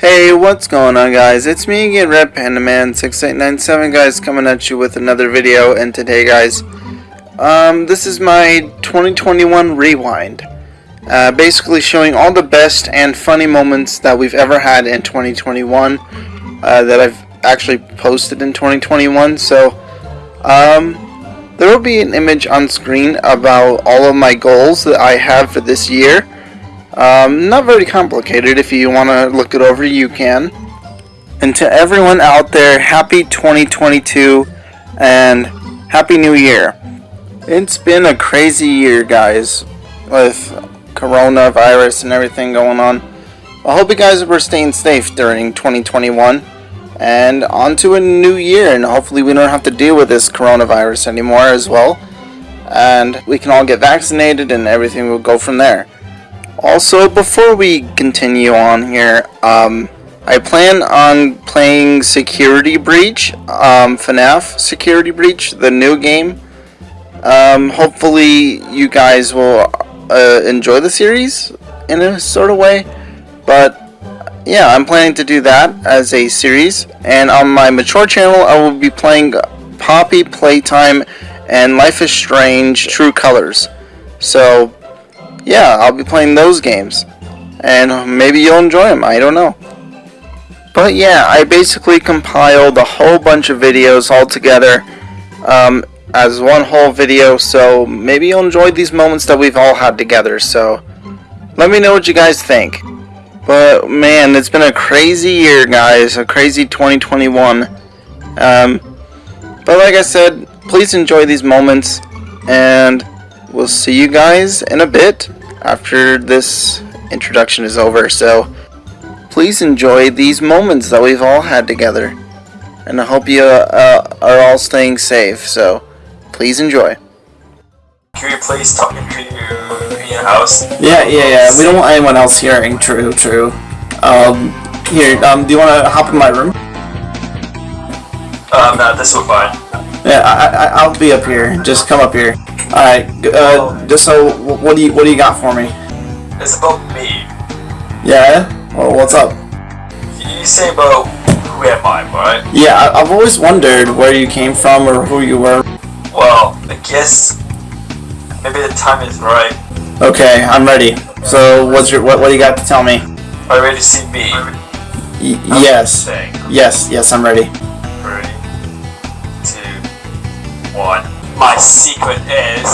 Hey, what's going on guys? It's me again, Red Panda Man 6897 guys, coming at you with another video. And today, guys, um, this is my 2021 rewind. Uh, basically showing all the best and funny moments that we've ever had in 2021 uh, that I've actually posted in 2021. So, um, there will be an image on screen about all of my goals that I have for this year. Um, not very complicated. If you want to look it over, you can. And to everyone out there, happy 2022 and happy new year. It's been a crazy year, guys, with coronavirus and everything going on. I hope you guys were staying safe during 2021 and on to a new year and hopefully we don't have to deal with this coronavirus anymore as well and we can all get vaccinated and everything will go from there also before we continue on here um, I plan on playing Security Breach um, FNAF Security Breach the new game um, hopefully you guys will uh, enjoy the series in a sort of way but yeah, I'm planning to do that as a series. And on my mature channel, I will be playing Poppy Playtime and Life is Strange True Colors. So, yeah, I'll be playing those games. And maybe you'll enjoy them, I don't know. But yeah, I basically compiled a whole bunch of videos all together um, as one whole video, so maybe you'll enjoy these moments that we've all had together, so let me know what you guys think. But man, it's been a crazy year, guys. A crazy 2021. Um, but like I said, please enjoy these moments, and we'll see you guys in a bit after this introduction is over. So please enjoy these moments that we've all had together, and I hope you uh, are all staying safe. So please enjoy. Can you please talk into your house? Yeah, yeah, yeah. We don't want anyone else hearing. True, true. Um, here, um, do you want to hop in my room? Um, no, this will fine. Yeah, I, I, I'll be up here. Just come up here. All right. Uh, just so, what do you, what do you got for me? It's about me. Yeah. Well, what's up? You say about who am I, right? Yeah, I, I've always wondered where you came from or who you were. Well, I guess maybe the time is right. Okay, I'm ready. So, what's your, what, what do you got to tell me? Are you ready to see me? Y yes. Thing. Yes, yes, I'm ready. One. My secret is.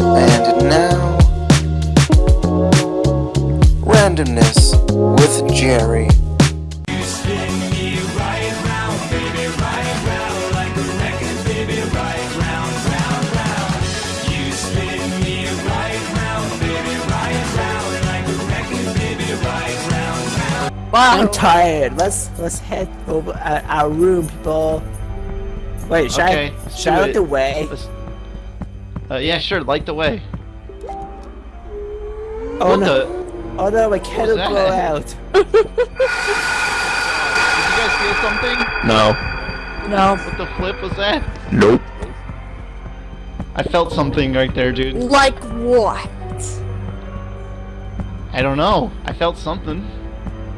And now, randomness I'm tired. Let's let's head over uh, our room, people. Wait, should Okay, I let's should I light the way? Uh, yeah, sure, light the way. Oh what no! the? Oh no, my candle that? blew out. Did you guys feel something? No. No. What the flip was that? Nope. I felt something right there, dude. Like what? I don't know. I felt something.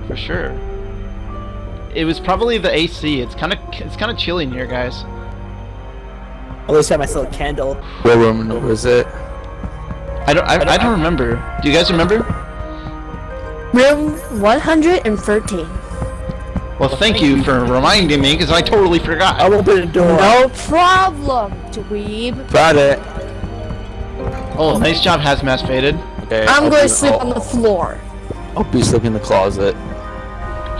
For sure. It was probably the AC. It's kind of it's kind of chilly in here, guys. At least I have my little candle. What room was it? I don't I, I don't remember. Do you guys remember? Room 113. Well, thank you for reminding me because I totally forgot. I'll open the door. No problem, dweeb. Got it. Oh, nice job, Hazmat Faded. Okay. I'm I'll going to sleep I'll- on the floor. I'll be sleeping in the closet.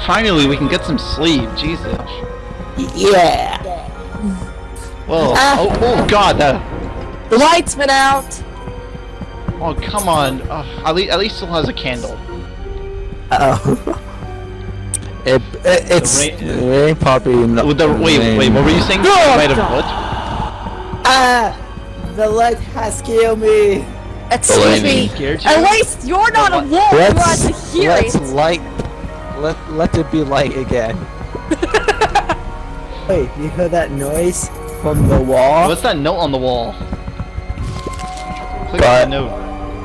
Finally, we can get some sleep. Jesus. Yeah. Well, Ah. oh, oh god, that. The lights went out. Oh come on. Uh, at least at least still has a candle. Uh oh. It, it, it's rain- it ain't probably the wait wait what were you saying? Oh, Made of God. what? Ah! The light has killed me. Excuse me. At least you're not a wolf. You're Let's, on to hear let's it. light. Let let it be light again. Wait, you heard that noise from the wall? What's that note on the wall? Click Got- on the note.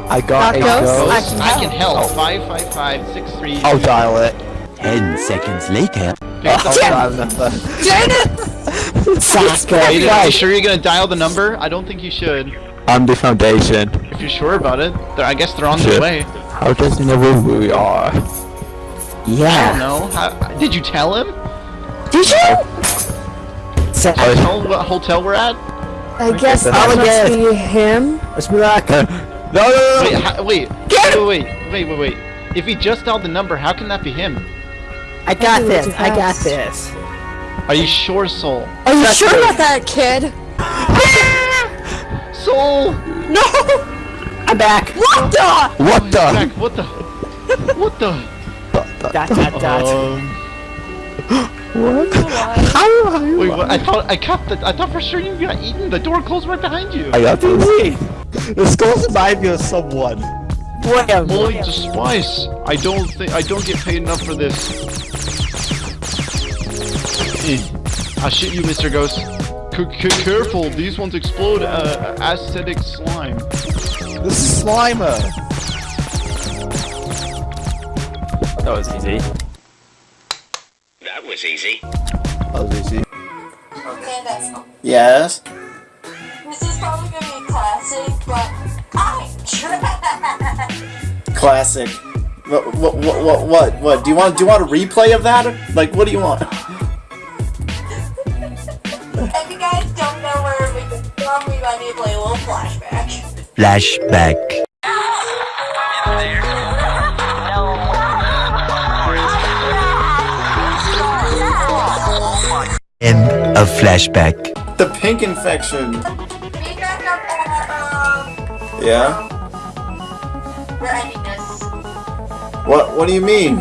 I got a Got ghosts? ghost. I I can can help. Oh. Five five five six three. I'll dial it. Ten seconds later. I'll dial the number. Janet! Are you, are you sure you're gonna dial the number? I don't think you should. I'm the foundation. If you're sure about it, I guess they're on their way. How does he know where we are? I don't Yeah. know. How, did you tell him? Did you? So, Tell him what hotel we're at? I guess that that must must be him. let's be like, uh, no, no, no, Wait, how, wait, wait, wait, wait, wait, wait. If he just dialed the number, how can that be him? I got do this. I got this. Are you sure, Soul? Are you That's sure good. about that, kid? Soul! No! I'm back. What the? What the? Zach, what the? What the? Dot dot dot. Um, wait, what? I thought I got the. I thought for sure you got eaten. The door closed right behind you. I got this. Wait, The skull's remind me of someone. wait a Boy, spice. I don't think I don't get paid enough for this. I'll shoot you, Mr. Ghost. C c careful, these ones explode uh, acidic slime. This is Slimer. That was easy. That was easy. Oh, is he? Okay, that's Yes. this is probably gonna be classic, but I tried. Classic. What, what, what, what, what, what? Do you want, do you want a replay of that? Like, what do you want? If you guys don't know where we come from, we might need to play a little flashback. Flashback. End of flashback. The pink infection. Yeah? What, what do you mean?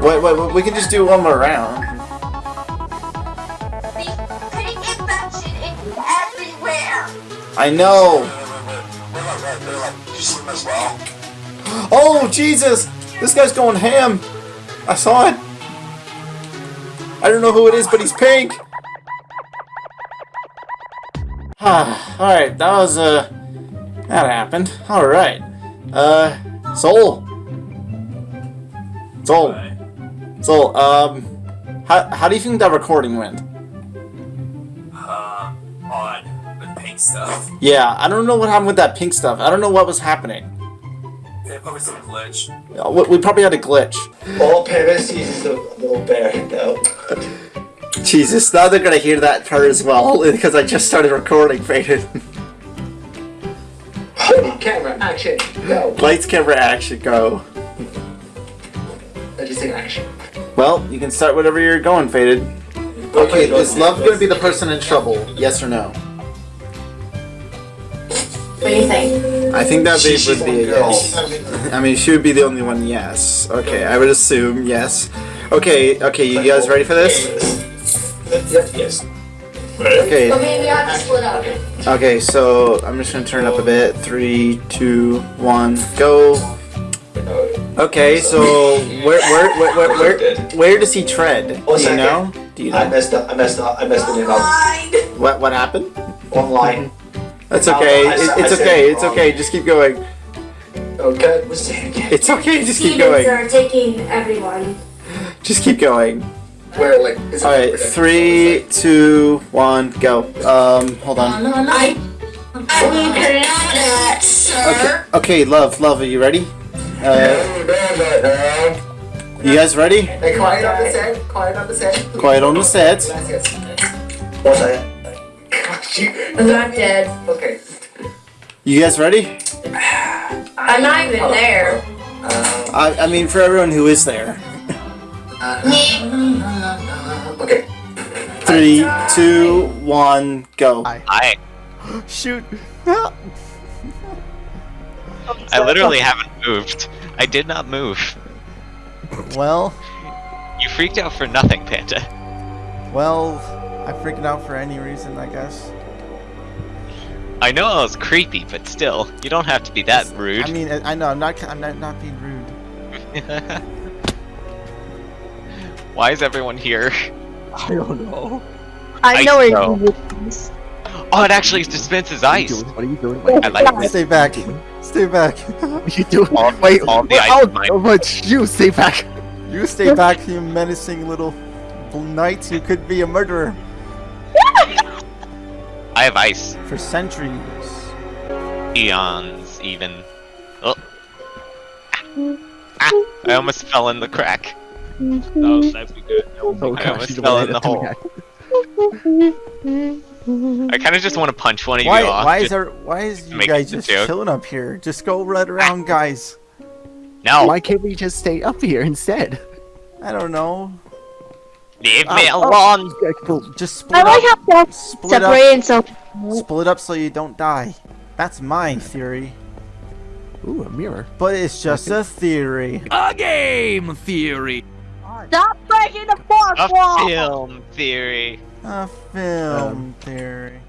Wait, wait, wait, we can just do one more round. I know. Oh, Jesus! This guy's going ham. I saw it. I don't know who it is, but he's pink. Ah, alright, that was, uh, that happened. Alright. Uh, Soul. Soul. Soul, um, how, how do you think that recording went? Uh, on the pink stuff. Yeah, I don't know what happened with that pink stuff. I don't know what was happening. It probably some glitch. We we probably had a glitch. All Paris uses a little bear though. Jesus, now they're gonna hear that part as well because I just started recording, Faded. Camera, action, go. Lights, camera, action, go. I just take action. Well, you can start whatever you're going, Faded. Okay, is love gonna be the person in trouble? Yes or no? What do you think? I think that She- be, would be a yes. I mean, she would be the only one, yes. Okay, I would assume yes. Okay, okay, you guys ready for this? Yes, yes. Okay, But maybe we have to split up. okay, so I'm just gonna turn up a bit. Three, two, one, go. Okay, so where where where where where, where does he tread? Do you know? Do you know? I messed up. I messed up. I messed it up. Fine. What what happened? Online. That's okay. I It, said- I it's said okay. It's wrong. okay. Just keep going. Okay, let's say it again. It's okay. Just keep going. are taking everyone. Just keep going. Where like is it All right, three, two, one, go. Um, hold on. I. I will that, sir. Okay, okay, love, love, are you ready? Uh, you guys ready? Hey, quiet on the set. Quiet on the set. Quiet on the set. Yes, yes. What's that? I'm not dead. Okay. You guys ready? I'm not even there. Uh, I, I mean, for everyone who is there. okay. Three, two, one, go. I Shoot. I literally haven't moved. I did not move. Well, You freaked out for nothing, Panda. well, I freaked out for any reason, I guess. I know I was creepy, but still, you don't have to be that rude. I mean, I I know I'm not I'm not, not being rude. Why is everyone here? I don't know. I Ice know where you. Oh, it actually dispenses ice. What are you doing? Wait, I like this. Stay back. Stay back. what are you doing? All, Wait, all the wait, ice oh, but you stay back. You stay back, you menacing little knight. You could be a murderer I have ice. for centuries. Eons, even. Oh. Ah, I almost fell in the crack. Oh, that'd be good. I almost fell in the hole. I kind of just want to punch one of Why? you off. Why is just- there? Why is you guys just joke. chilling up here? Just go right around, guys. No, Why can't we just stay up here instead? I don't know. Leave me Oh, alone. Okay, cool. Just I split like up. how they're Split up. separated so. Split up so you don't die. That's my theory. Ooh, a mirror. But it's just a theory. A game theory. Stop breaking the fourth A wall! film theory. A film theory.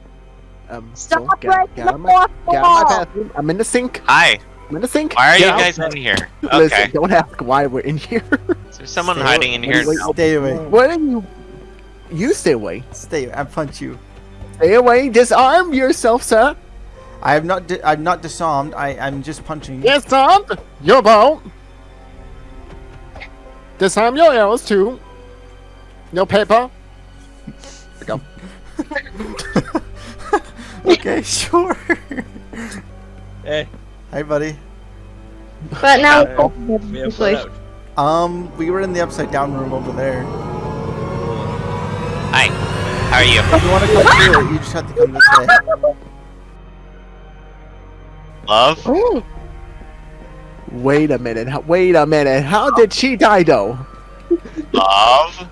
Um, Stop so, get, breaking get the out of my, fourth get out of my wall! bathroom. I'm in the sink. Hi. I'm in the sink. Why are Get you out. guys in here? Listen, Okay. don't ask why we're in here. Is there someone Stay hiding in here? wait, now? Stay away. what are you? You stay away. Stay. I punch you. Stay away. Disarm yourself, sir. I have not. Di- I'm not disarmed. I. I'm just punching. You. Disarm your bow. Disarm your arrows too. No paper. There we go. Okay, sure. Hey. Hi, buddy. But now. Um, we were in the upside down room over there. Hi. How are you? If you want to come through it, you just have to come this way. Love? Wait a minute. Wait a minute. How did she die, though? Love?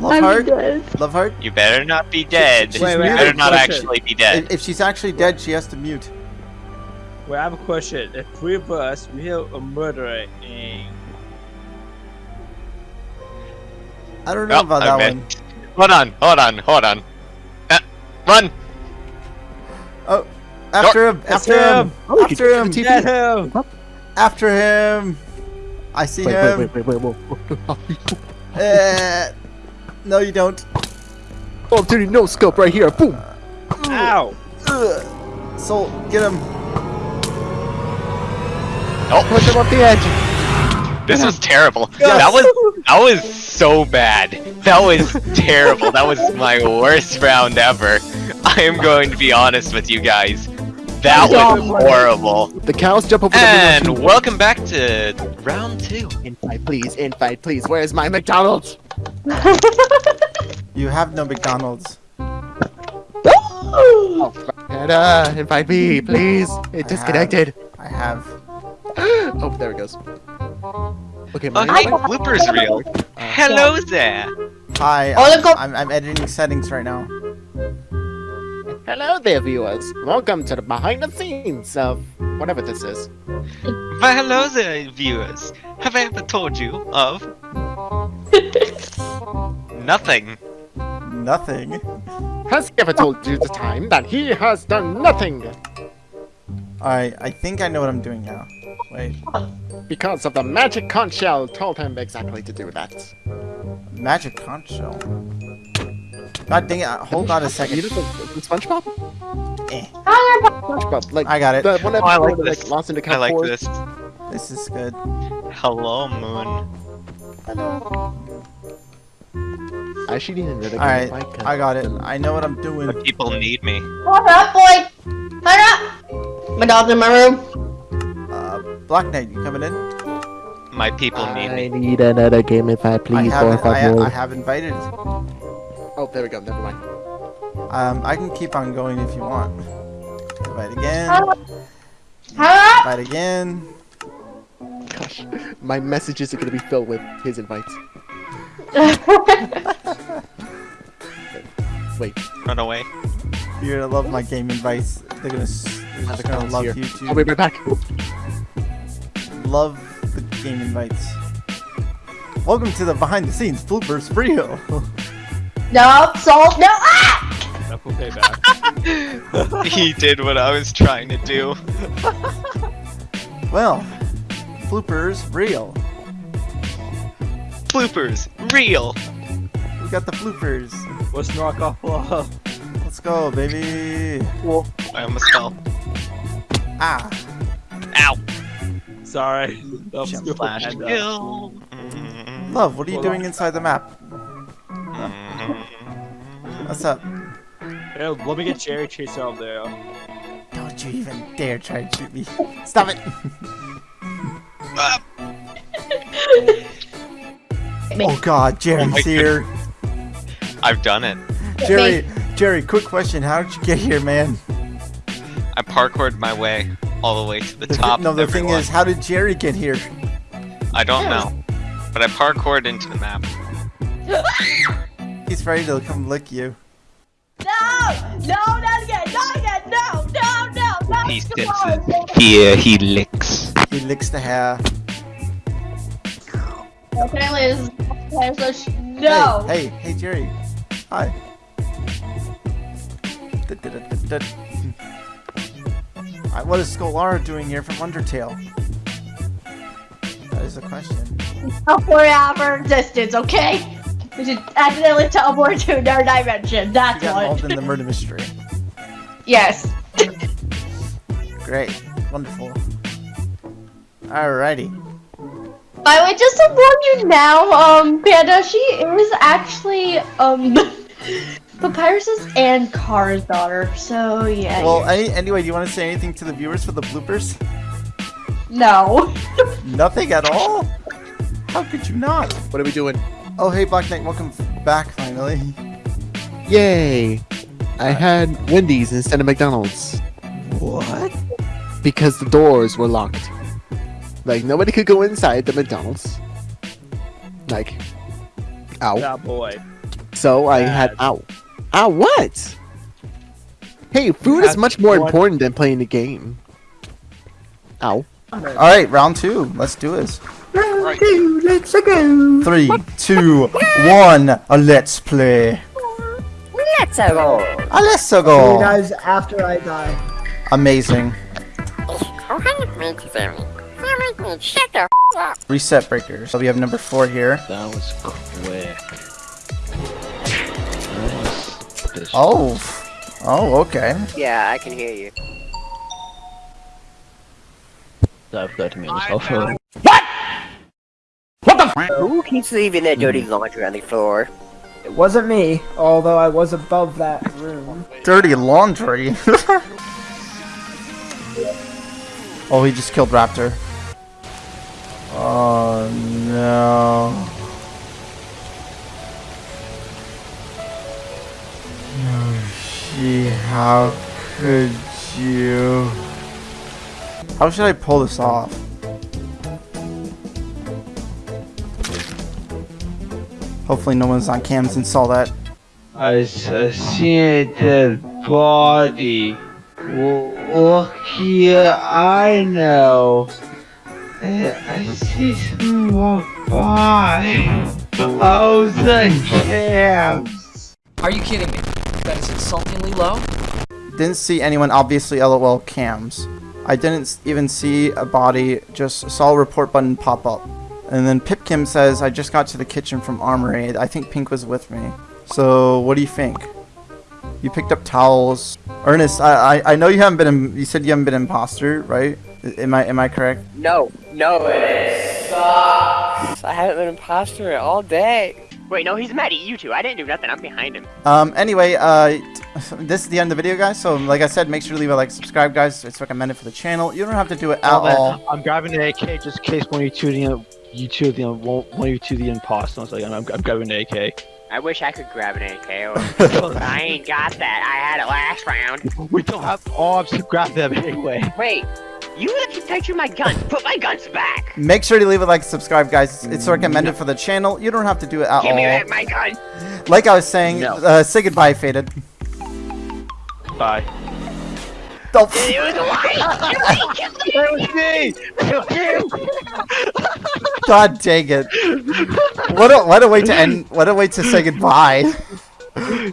Love I'm heart. Love heart. You better not be dead. She's you muted. better not Question. actually be dead. If, if she's actually dead, she has to mute. Well, I have a question. If three of us, we have a murderer in. I don't know Oh, about I that bet. one. Hold on, hold on, hold on. Uh, run! Oh, after him! After him! him. Oh, After him! Get him! After him! I see Wait, him. wait, wait, wait, wait, wait. Uh, no, you don't. Oh, dude, no scope right here. Boom. Ow! Ugh. Soul, get him. Push him off the edge. This was terrible. Yes. That was that was so bad. That was terrible. That was my worst round ever. I am going to be honest with you guys. That was horrible. The cows jump over the And window. welcome back to round two. Invite, please. Invite, please. Where's my McDonald's? You have no McDonald's. Oh, and, uh, invite me, please. It disconnected. I have. oh, there it goes. Okay, my Okay, invite- bloopers reel. Uh, hello there. Hi. I'm, I'm, I'm editing settings right now. Hello there, viewers. Welcome to the behind the scenes of whatever this is. Well, hello there, viewers. Have I ever told you of nothing? Nothing. Has he ever told you the time that he has done nothing Alright, I think I know what I'm doing now. Wait. because of the magic conch shell told him exactly to do that? Magic conch shell. God dang it. uh, Hold on a You second. know the, the SpongeBob? Eh, SpongeBob, like I got it. the one Oh, I like this. like lost in the I like forest. this. This is good. Hello, Moon. Hello. I should even really Alright, like, I got it. I know what I'm doing. The people need me. What up, boy? What up? My dog's in my room. Black Knight, you coming in? My people need I me. need another game if I I please, have, por I. I have invited. Oh, there we go. Never mind. Um, I can keep on going if you want. Invite again. Huh? Invite again. Gosh, my messages are gonna be filled with his invites. Wait. Run away. You're gonna love my game invites. They're gonna, they're gonna love here. you too. I'll be right back. Love the game invites. Welcome to the behind the scenes bloopers video. No, salt, no, ah! Knuckle payback. he did what I was trying to do. well, bloopers real. Bloopers, real. We got the bloopers. Let's knock off love. Let's go, baby. I almost fell. Ah. Ow. Sorry. That was Jump. Flash And, kill. Love, what are you Hold doing on. inside the map? What's up? Here, let me get Jerry Chase out there. Don't you even dare try and shoot me. Stop it! oh god, Jerry's oh my here. I've done it. Jerry, Jerry, quick question. How did you get here, man? I parkoured my way all the way to the The thi- top. no, of the thing is, how did Jerry get here? I don't know. But I parkoured into the map. He's ready to come lick you. No! No, not again! Not again! No! No! No! Not He come on. senses. Here he licks. He licks the hair. Apparently, this is okay, so sh- no. Hey, hey, hey, Jerry. Hi. Da-da-da-da-da. What is Scholara doing here from Undertale? That is the question. Teleport out for distance, okay? We should accidentally teleport to another dimension. That's got involved in the murder mystery. yes. Great. Wonderful. Alrighty. By the way, just to warn you now, um, Panda, she is actually, um, Papyrus's and Kara's daughter. So yeah. Well, you're- any, anyway, do you want to say anything to the viewers for the bloopers? no. Nothing at all? How could you not? What are we doing? Oh, hey, Black Knight, welcome back finally. Yay! I had Wendy's instead of McDonald's What? because the doors were locked. Like nobody could go inside the McDonald's. Like, ow. Yeah, boy. So I had ow. Ow, what? Hey, food is much more important than playing the game. Ow. Alright, round two. Let's do this. Round Right. Let's go. Three, two, one. A let's play. Let's go. A let's See you go. guys after I die. Amazing. Oh, hi, mate, Sammy. Sammy, shut the f up. Reset breakers. So we have number four here. That was quick. Oh. Oh, okay. Yeah, I can hear you. I've got to mute myself. What? What the f- Who keeps leaving their dirty hmm. laundry on the floor? It wasn't me, although I was above that room. Dirty laundry. oh, he just killed Raptor. Oh no. Yoshi, how could you? How should I pull this off? Hopefully no one's on cams and saw that. I s- I see a dead body. W- Look here, I know. I, I see someone walk by. Oh, the cams. Are you kidding me? That is insultingly low. Didn't see anyone, obviously LOL cams. I didn't even see a body, just saw a report button pop up. And then Pipkim says, I just got to the kitchen from Armory. I think Pink was with me. So, what do you think? You picked up towels. Ernest, I, I, I know you haven't been, you said you haven't been imposter, right? Am I, am I correct? No, no. Stop. I haven't been imposter all day. Wait, no, he's mad at you two. I didn't do nothing. I'm behind him. Um, anyway, uh, this is the end of the video, guys. So, like I said, make sure to leave a like, subscribe, guys. It's recommended for the channel. You don't have to do it at Oh, all. I'm grabbing the AK just in case one of you two the you two the one one of you two the imposter. I was like, I'm, I'm grabbing the AK. I wish I could grab an AK. Or... I ain't got that. I had it last round. We don't have arms to grab them anyway. Wait, You let me touch my guns. Put my guns back. Make sure to leave a like, subscribe, guys. It's recommended for the channel. You don't have to do it at Give me all. back my gun. Like I was saying, uh, say goodbye, Faded. Bye. Oh. It was me! God dang it! What a what a way to end! What a way to say goodbye.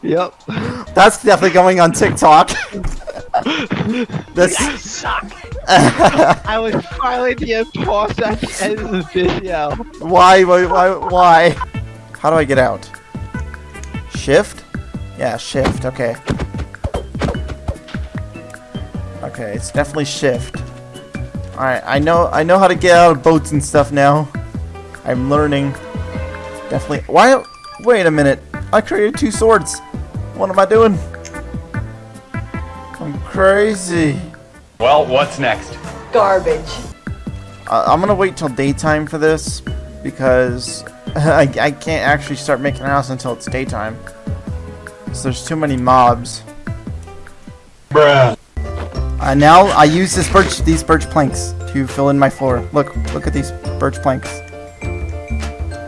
Yep. That's definitely going on TikTok. That's. I was finally being paused at the end of the video. Why? Why? Why? Why? How do I get out? Shift? Yeah, shift. Okay. Okay, it's definitely shift. All right, I know. I know how to get out of boats and stuff now. I'm learning. Definitely. Why? Wait a minute. I created two swords. What am I doing? I'm crazy. Well, what's next? Garbage. Uh, I'm gonna wait till daytime for this because I, I can't actually start making a house until it's daytime. So there's too many mobs. Bruh. Uh, now I use this birch, these birch planks to fill in my floor. Look, look at these birch planks.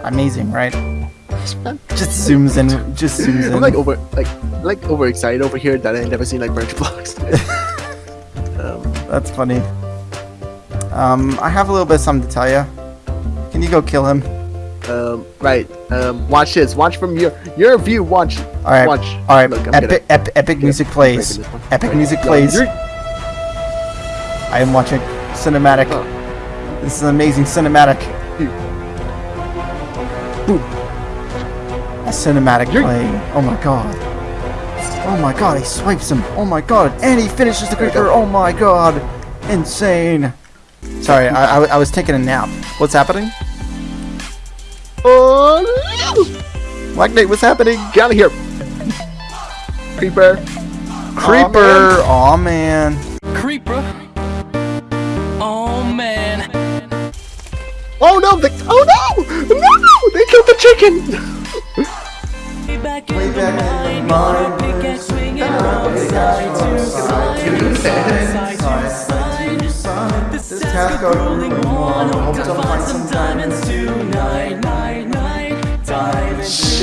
Amazing, right? Just zooms in, just zooms in. I'm like over, like, like overexcited over here that I never seen like birch blocks. That's funny. Um, I have a little bit of something to tell you. Can you go kill him? Um, right. Um, watch this. Watch from your your view. Watch. All right. Watch. All right. Look, epic, gonna- ep epic music plays. breaking this one. Epic music plays. you're- I am watching cinematic. This is an amazing cinematic. A cinematic playing. Oh my god. Oh my god, he swipes him. Oh my god. And he finishes the creeper. Oh my god. Insane. Sorry, I, I, I was taking a nap. What's happening? Oh Black Knight, what's happening? Get out of here. Creeper. Creeper. Oh man. Creeper. Oh man. Oh no! They, oh no! No! They killed the chicken. Back in the mind, pickaxe swinging from side to side, side to side. This task of rolling on, hope to find some diamonds tonight, night, night, diamonds.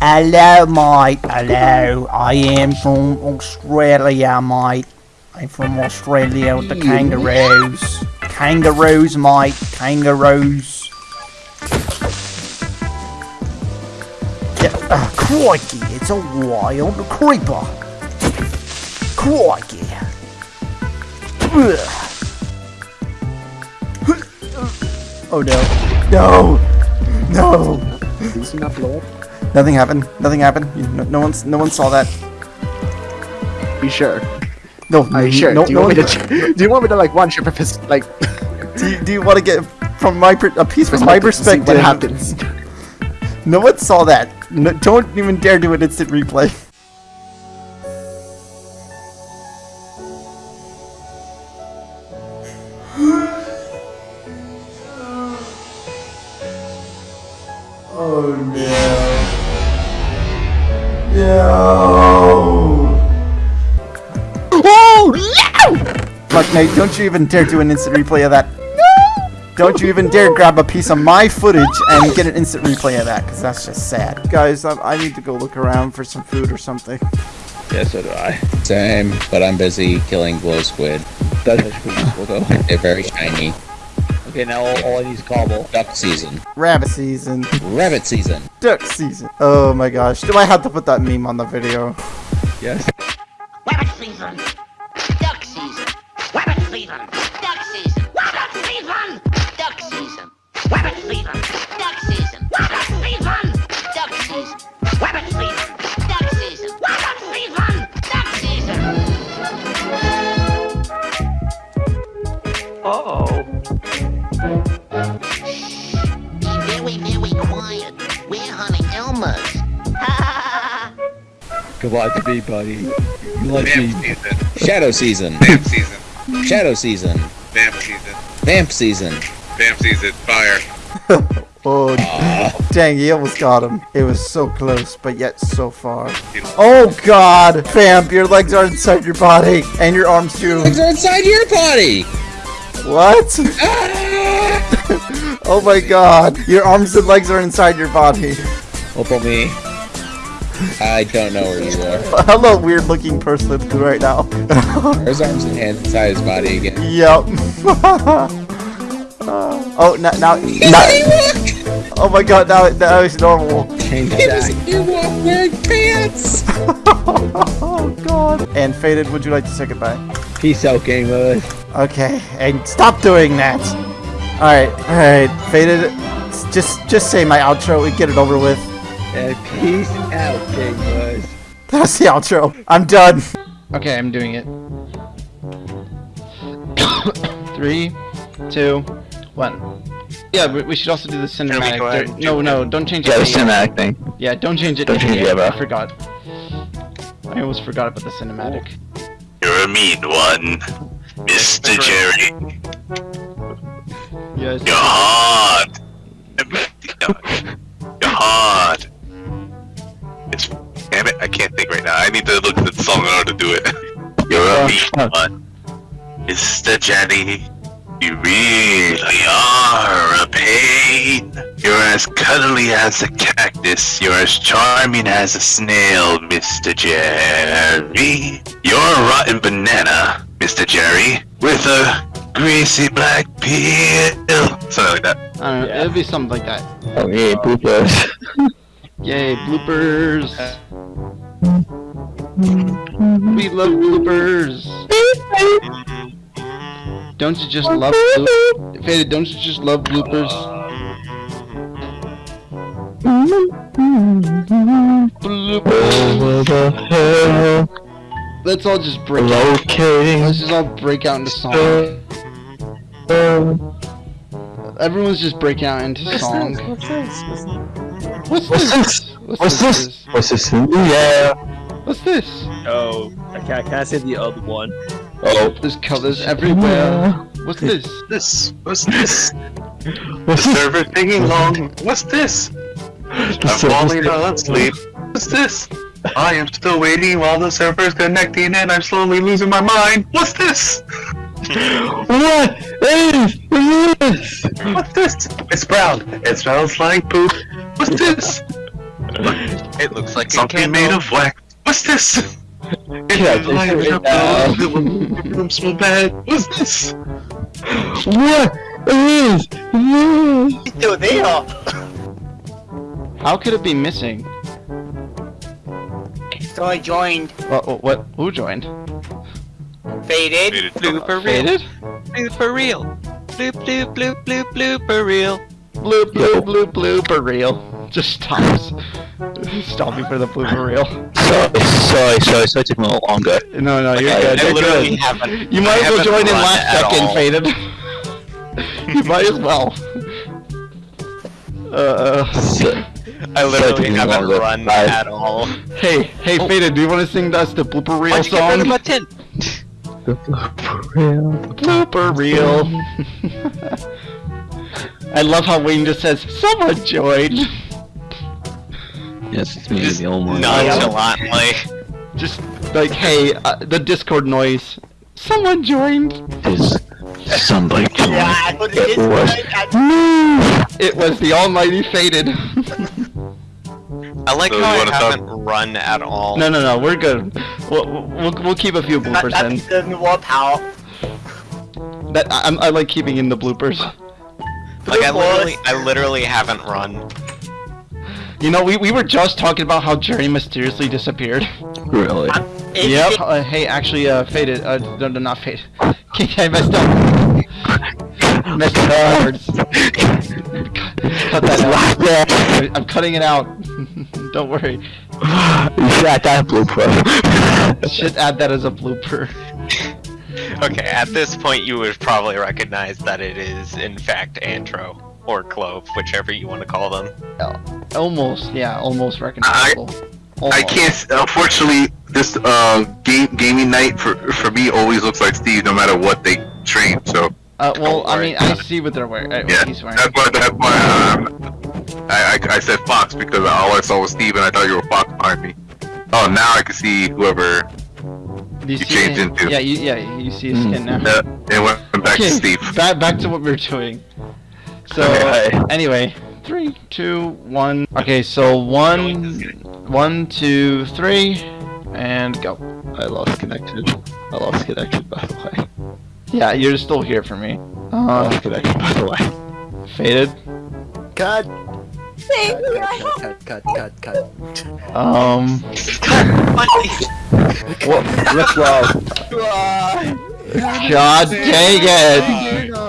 Hello, mate. Hello. I am from Australia, mate. I'm from Australia with the kangaroos. Kangaroos, mate. Kangaroos. Uh, crikey, it's a wild creeper. Crikey. Ugh. Oh no. No! No! Did you not blow up? Nothing happened. Nothing happened. You- No, no one's no one saw that. Be sure. No, Are you sure? No, do you no want me to? Do you want me to like one trip pers- like? do, you, do you want to get from my per- a piece from my perspective? what happens? No one saw that. No, don't even dare do an instant replay. Oh no. No. Oh no! Fuck, Nate, don't you even dare do an instant replay of that. No! Don't you even dare grab a piece of my footage and get an instant replay of that, because that's just sad. Guys, I, I need to go look around for some food or something. Yeah, so do I. Same, but I'm busy killing glow squid. That's actually pretty cool though. They're very shiny. Okay, now all, all I need is cobble. Duck season. Rabbit season. Rabbit season. Duck season. Oh my gosh. Do I have to put that meme on the video? Yes. Rabbit season. Duck season. Rabbit season. Duck season. Rabbit season. Duck. Rabbit season. Duck season. Rabbit season. Duck season. Rabbit season. Duck season. Rabbit season. Duck season. Uh oh. Be very, very quiet. We're hunting Elmas. Good luck to me, buddy. You like me. Shadow season. Vamp season. Shadow season. Vamp season. Vamp season. Vamp season. Fire. Oh, dang, he almost got him. It was so close, but yet so far. Oh god, fam, your legs are inside your body, and your arms too. Legs are inside your body. What? Ah! oh my god, your arms and legs are inside your body. Hope on me. I don't know where you are. Hello, weird looking person right now. There's arms and hands inside his body again. Yep. Oh, now, now, now oh my god, now, now it's normal. You walk wearing pants. oh god. And faded, would you like to say goodbye? Peace out, gamers. Okay, and stop doing that. All right, all right, faded. Just, just say my outro and get it over with. And peace out, gamers. That's the outro. I'm done. Okay, I'm doing it. Three, two, one. Yeah, we, we should also do the cinematic. There- do no, no, don't change Yeah, it. the cinematic thing. Yeah, don't change it. Don't change it, yet, bro. I forgot. I almost forgot about the cinematic. You're a mean one, Mr. Jerry. Yes. You're hard. You're hard. It's damn it, I can't think right now. I need to look at the song in order to do it. You're a mean one, Mr. Jerry. You really are a pain. You're as cuddly as a cactus. You're as charming as a snail, Mr. Jerry. You're a rotten banana, Mr. Jerry, with a greasy black peel. Something like that. I don't know, it'll be something like that. Oh yeah, bloopers. Yay, bloopers! We love bloopers! Don't you just love bloopers? Faded, don't you just love bloopers? Bloopers. Let's all just break out. Let's just all break out into song. Everyone's just breaking out into song. What's this? What's this? What's this? What's this? Yeah. What's this? Oh, I can't, can I say the other one? Oh. There's colors everywhere. What's this? This. What's this? the server taking long. What's this? I'm falling asleep. What's this? I am still waiting while the server's connecting and I'm slowly losing my mind. What's this? what is this? What's this? It's brown. It smells like poop. What's this? It looks like Something made of wax. What's this? It Yeah, feels like take it a down. pillow. It will smell bad. What's this? What is this? Still there. How could it be missing? So I joined. What? What? what who joined? Faded. Blooper Faded? Blooper reel. Bloop bloop bloop bloop blooper reel. Bloop bloop bloop blooper reel. Just stops. Stopping for the blooper reel. Sorry, sorry, sorry, sorry, it took me a little longer. No, no, you're I- good. I You're literally good. haven't. You might I as well haven't join in last second, all. Faded. you might as well. Uh, I literally me haven't longer. run Bye. at all. hey, hey, Faded, do you want to sing us the blooper reel Why'd you get rid of song? my tent? Blooper reel. I love how Wayne just says, "Someone joined." Yes, it's me, the old one. Nonchalantly. Just like, hey, uh, the Discord noise. Someone joined. Is somebody Yeah, I it It was. It was the almighty Faded. I like So how you I wanna talk- haven't run at all. no, no, no, we're good. We'll, we'll, we'll keep a few bloopers That, in. that gives me power. That I, I'm- I like keeping in the bloopers. Like I literally, I literally haven't run. You know, we, we were just talking about how Jerry mysteriously disappeared. Really? It- Yep. Uh, hey, actually, uh, faded. Uh, no, no, not faded. I messed up. messed up the words. Cut that out. I'm cutting it out. Don't worry. You should add that blooper. Should add that as a blooper. Okay, at this point you would probably recognize that it is in fact Antro or Clove, whichever you want to call them. Almost, yeah, almost recognizable. I Almost. can't. Unfortunately, this uh game gaming night for for me always looks like Steve, no matter what they train. So Uh, well, I mean. I see what they're wearing. Uh, Yeah, what he's wearing. that's why. That's why um, I, I I said Fox because all I saw was Steve and I thought you were Fox behind me. Oh, now I can see whoever you you see changed into. Yeah, you, yeah, you see his skin now. Uh, it went back okay, to Steve. Back, back to what we were doing. So, Okay. anyway, three, two, one. Okay, so one, one, two, three, and go. I lost connection. I lost connection, by the way. Yeah, you're still here for me. Uh, lost connection, by the way. faded. Cut! Thank you. Cut, cut, cut, cut. Um. what? Let's go. God dang it!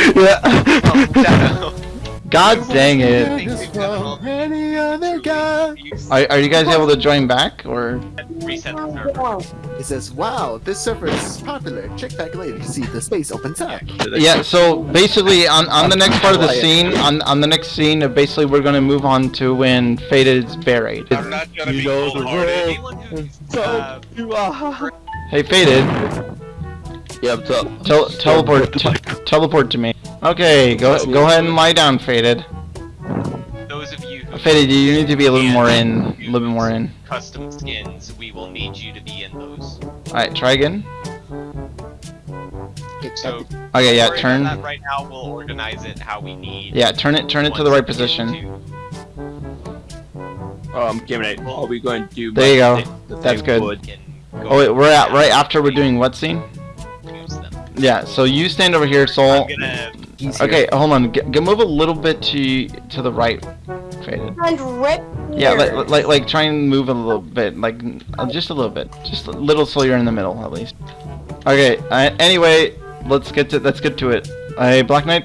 God dang it! Any other guy. Are, are you guys able to join back or? Reset the server. It says, wow, this server is popular. Check back later to see if the space opens up. Yeah. So basically, on on the next part of the scene, on on the next scene, uh, basically we're gonna move on to when Faded's buried. I'm not gonna be know the cold-hearted. So you are. Hey, Faded, Yeah, what's up? tel teleport t- teleport to me. Okay, go go ahead and lie down, Faded. Those of you who Faded, you need to be a little more in, a little bit more in. custom skins, we will need you to be in those. All right, try again. So Okay, yeah, turn. that right now. We'll organize it how we need. Yeah, turn it, turn it to the right position. Um, give it. Are we going to do? There you go. the- the That's good. would- Oh wait, we're at right after we're doing what scene? Use them. Yeah, so you stand over here, Soul. I'm gonna. Okay, hold on. G- g- move a little bit to to the right, Faded. And rip. Yeah, like like like try and move a little bit, like uh, just a little bit, just a little so you're in the middle at least. Okay. Uh, anyway, let's get to let's get to it. Hey, Black Knight,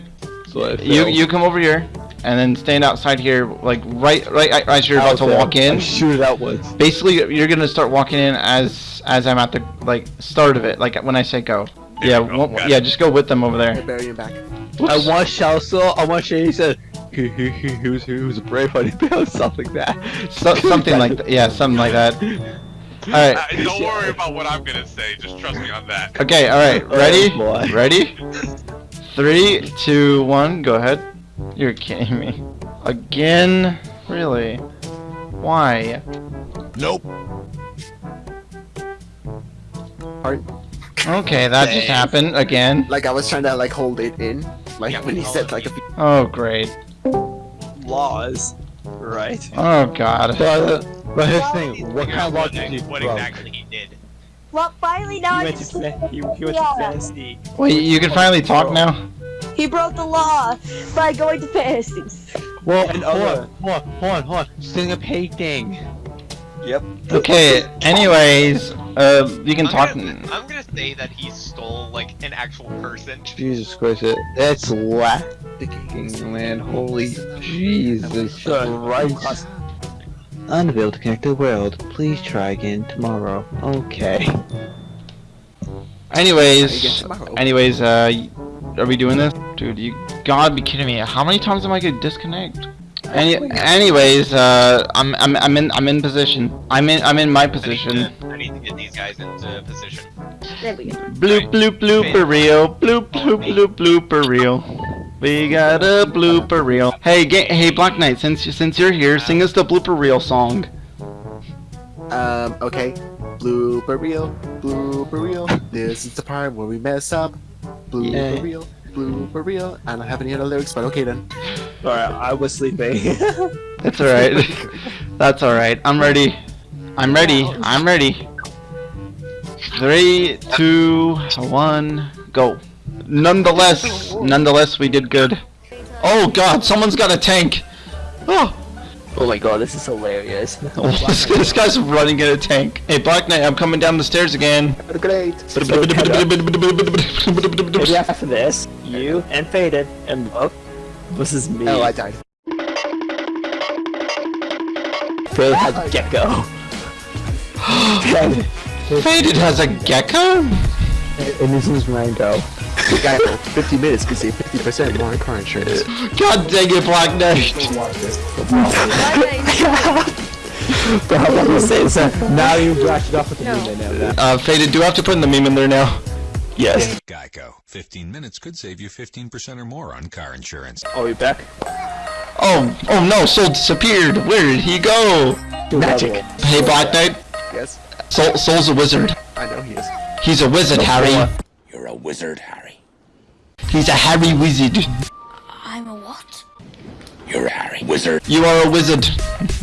you you come over here, and then stand outside here, like right right right as you're about to walk in. I shoot it out once. Basically, you're gonna start walking in as as I'm at the like start of it, like when I say go. Yeah, one- yeah, just go with them over there. Bury him back. I want Shalso. I want Shay. He said he was he was a brave honey bear, something like that. So, something like that. Yeah, something like that. All right. Uh, don't worry about what I'm gonna say. Just trust me on that. Okay, alright, ready? Oh, boy. Ready? Three, two, one, go ahead. You're kidding me. Again? Really? Why? Nope. Heart. Okay, that just happened again. Like I was trying to like hold it in, like when he said like a few. Oh, great. Laws, right? Oh, God. But, uh, but his thing, what kind of what, law did he what exactly he did. Well, finally now He I went to see. he, he went to fantasy. Wait, you can finally talk now? He broke the law by going to fantasies. Well, and hold on, hold on, hold on, hold on. Sing a painting. Yep. Okay, anyways, uh, you can I'm talk. Gonna, I'm gonna say that he stole like an actual person. Jesus Christ, it- that's lacking, man. Holy Jesus Christ. Unable to connect to the world. Please try again tomorrow. Okay. Anyways, anyways, uh, are we doing this? Dude, you gotta be kidding me. How many times am I gonna disconnect? Any, anyways, uh, I'm, I'm, I'm in, I'm in position. I'm in, I'm in my position. I need to get these guys into position. There we go. Bloop, bloop, blooper reel. Bloop, bloop, bloop, blooper reel. We got a blooper reel. Hey, ga- hey, Black Knight, since, you- since you're here, sing us the blooper reel song. Um. Okay. Blooper reel. Blooper reel. This is the part where we mess up. Blooper Yeah. reel. Blooper reel. I don't have any other lyrics, but okay then. Sorry, I was sleeping. That's alright. That's alright. I'm ready. I'm ready. I'm ready. Three, two, one, go. Nonetheless, nonetheless, we did good. Oh god, someone's got a tank. Oh, oh my god, this is hilarious. Oh, this, this guy's running in a tank. Hey, Black Knight, I'm coming down the stairs again. Great. Maybe after this, you and Faded and oh, Love versus me. Oh, I died. Faded has a Gecko. Faded has a gecko? And this is Rango. The guy for 50 minutes could save 50% more in car insurance. God dang it, Black Knight. But I was saying, so now you brushed it off with the meme now. Uh, Faded, do I have to put in the meme in there now? Yes. Geico. 15 minutes could save you 15% or more on car insurance. Oh, you back? Oh, oh no, Soul disappeared. Where did he go? Magic. Hey, Black Knight. Yes. Soul, Soul's a wizard. I know he is. He's a wizard, Harry. You're a wizard, Harry. He's a Harry wizard. I'm a what? You're a Harry wizard. You are a wizard.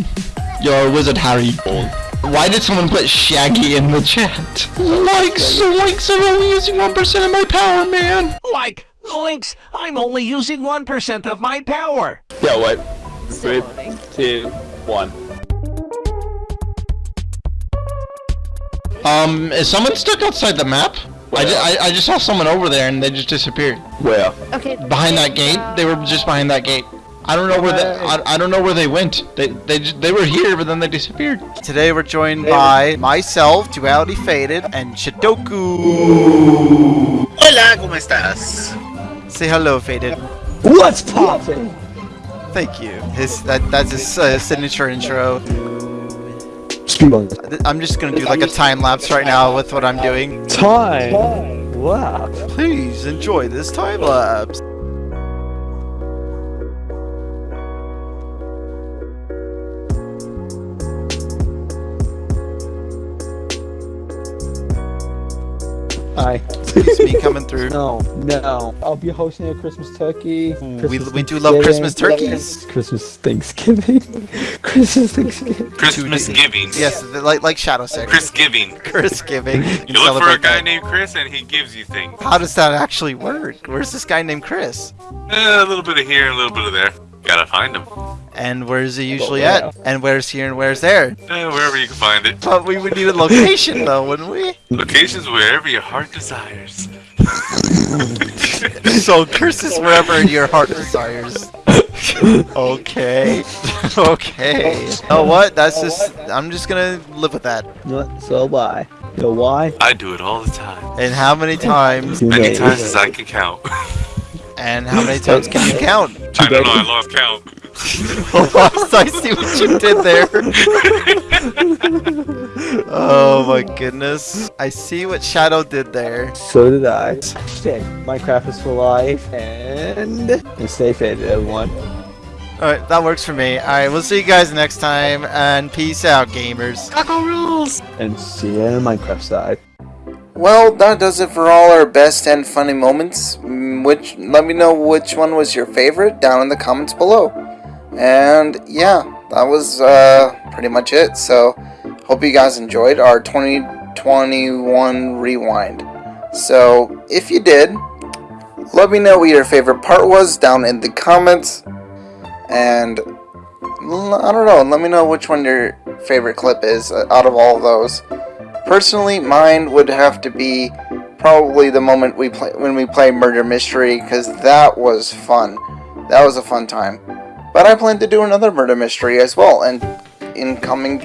You're a wizard, Harry. Why did someone put Shaggy in the chat? Like, Zoinks, I'm only using 1% of my power, man. Like, Links, I'm only using 1% of my power. Yeah, what? Three, two, one. Um, is someone stuck outside the map? I, ju- I, I just saw someone over there and they just disappeared. Where? Okay. Behind that gate? They were just behind that gate. I don't know where they, I, I don't know where they went. They they they were here, but then they disappeared. Today we're joined by myself, Duality Faded, and Shidoku. Hola, ¿cómo estás? Say hello, Faded. What's poppin'? Thank you. His that that's his uh, signature intro. I'm just gonna do like a time lapse right now with what I'm doing. Time. Wow. Please enjoy this time lapse. Hi. It's me coming through. No, no. I'll be hosting a Christmas turkey. We- we do love Christmas turkeys. Christmas Thanksgiving. Christmas Thanksgiving. Christmas giving. Yes, like like Shadow Six. Chris giving. Chris giving. You look for a guy named Chris and he gives you things. How does that actually work? Where's this guy named Chris? Eh, a little bit of here a little bit of there. Gotta find him. And where's it usually where? at? And where's here and where's there? Eh, wherever you can find it. But we would need a location though, wouldn't we? Locations wherever your heart desires. so Chris is wherever your heart desires. okay. okay. Oh what? That's just I'm just gonna live with that. So why? So why? I do it all the time. And how many times? Too Many many. times as I can count. And how many times can you count? I don't know, I lost count. I see what you did there. oh my goodness. I see what Shadow did there. So did I. Stay. Minecraft is for life and and stay faded, everyone. Alright, that works for me. Alright, we'll see you guys next time and peace out, gamers. Taco rules! And see you on the Minecraft side. Well, that does it for all our best and funny moments. Mm, Which let me know which one was your favorite down in the comments below. And yeah, that was uh, pretty much it. So hope you guys enjoyed our 2021 rewind. So if you did, let me know what your favorite part was down in the comments. And I don't know, let me know which one your favorite clip is uh, out of all of those. Personally, mine would have to be probably the moment we play when we play Murder Mystery because that was fun. That was a fun time. But I plan to do another Murder Mystery as well, and in coming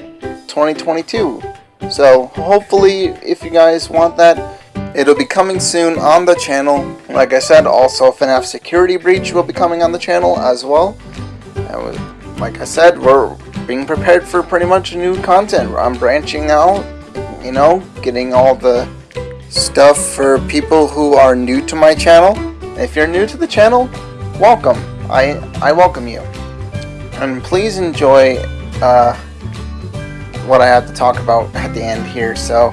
2022. So hopefully, if you guys want that, it'll be coming soon on the channel. Like I said, also FNAF Security Breach will be coming on the channel as well. Like I said, we're being prepared for pretty much new content. I'm branching out you know, getting all the stuff for people who are new to my channel. If you're new to the channel, welcome. I I welcome you. And please enjoy uh, what I have to talk about at the end here. So,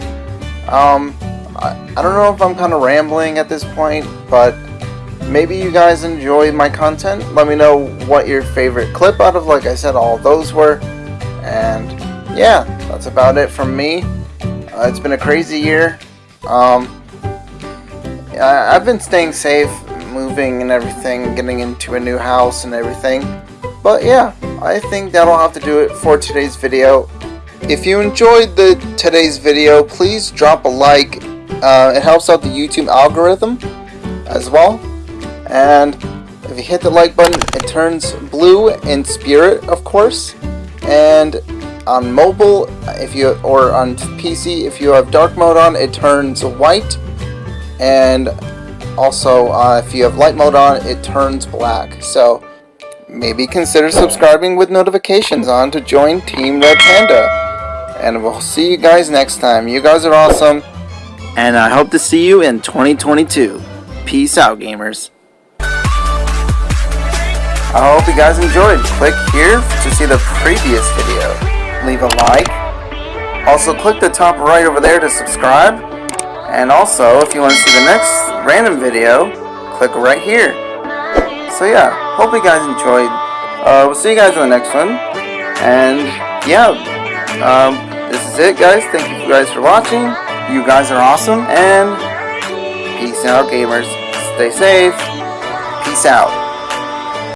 um, I, I don't know if I'm kind of rambling at this point, but maybe you guys enjoy my content. Let me know what your favorite clip out of, like I said, all those were. And yeah, that's about it from me. Uh, it's been a crazy year. Um, I, I've been staying safe, moving and everything, getting into a new house and everything. But yeah, I think that'll have to do it for today's video. If you enjoyed the today's video, please drop a like. Uh, it helps out the YouTube algorithm as well. And if you hit the like button, it turns blue in spirit, of course. And on mobile, if you or on PC, if you have dark mode on, it turns white. And also, uh, if you have light mode on, it turns black. So maybe consider subscribing with notifications on to join Team Red Panda. And we'll see you guys next time. You guys are awesome. And I hope to see you in 2022. Peace out, gamers. I hope you guys enjoyed. Click here to see the previous video. Leave a like. Also, click the top right over there to subscribe. And also, if you want to see the next random video, click right here. So yeah, hope you guys enjoyed. Uh, we'll see you guys in the next one. And yeah, um, this is it, guys. Thank you guys for watching. You guys are awesome. And peace out, gamers. Stay safe. Peace out.